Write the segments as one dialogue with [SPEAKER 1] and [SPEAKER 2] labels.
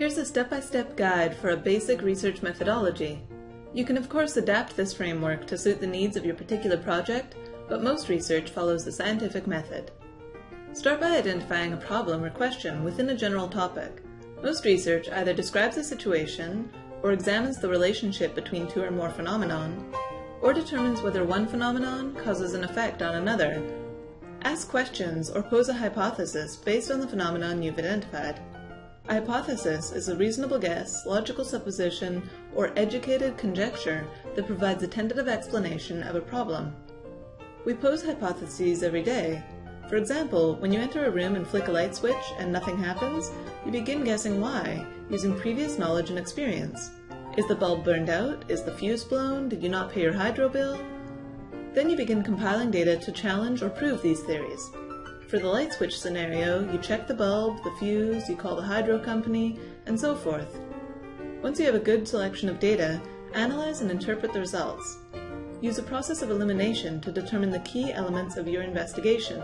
[SPEAKER 1] Here's a step-by-step guide for a basic research methodology. You can of course adapt this framework to suit the needs of your particular project, but most research follows the scientific method. Start by identifying a problem or question within a general topic. Most research either describes a situation, or examines the relationship between two or more phenomenon, or determines whether one phenomenon causes an effect on another. Ask questions or pose a hypothesis based on the phenomenon you've identified. A hypothesis is a reasonable guess, logical supposition, or educated conjecture that provides a tentative explanation of a problem. We pose hypotheses every day. For example, when you enter a room and flick a light switch and nothing happens, you begin guessing why, using previous knowledge and experience. Is the bulb burned out? Is the fuse blown? Did you not pay your hydro bill? Then you begin compiling data to challenge or prove these theories. For the light switch scenario, you check the bulb, the fuse, you call the hydro company, and so forth. Once you have a good selection of data, analyze and interpret the results. Use a process of elimination to determine the key elements of your investigation.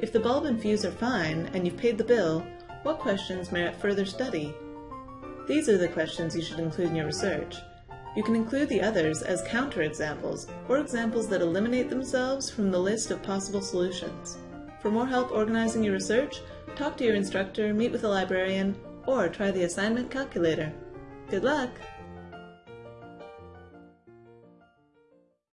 [SPEAKER 1] If the bulb and fuse are fine and you've paid the bill, what questions merit further study? These are the questions you should include in your research. You can include the others as counterexamples, or examples that eliminate themselves from the list of possible solutions. For more help organizing your research, talk to your instructor, meet with a librarian, or try the assignment calculator. Good luck!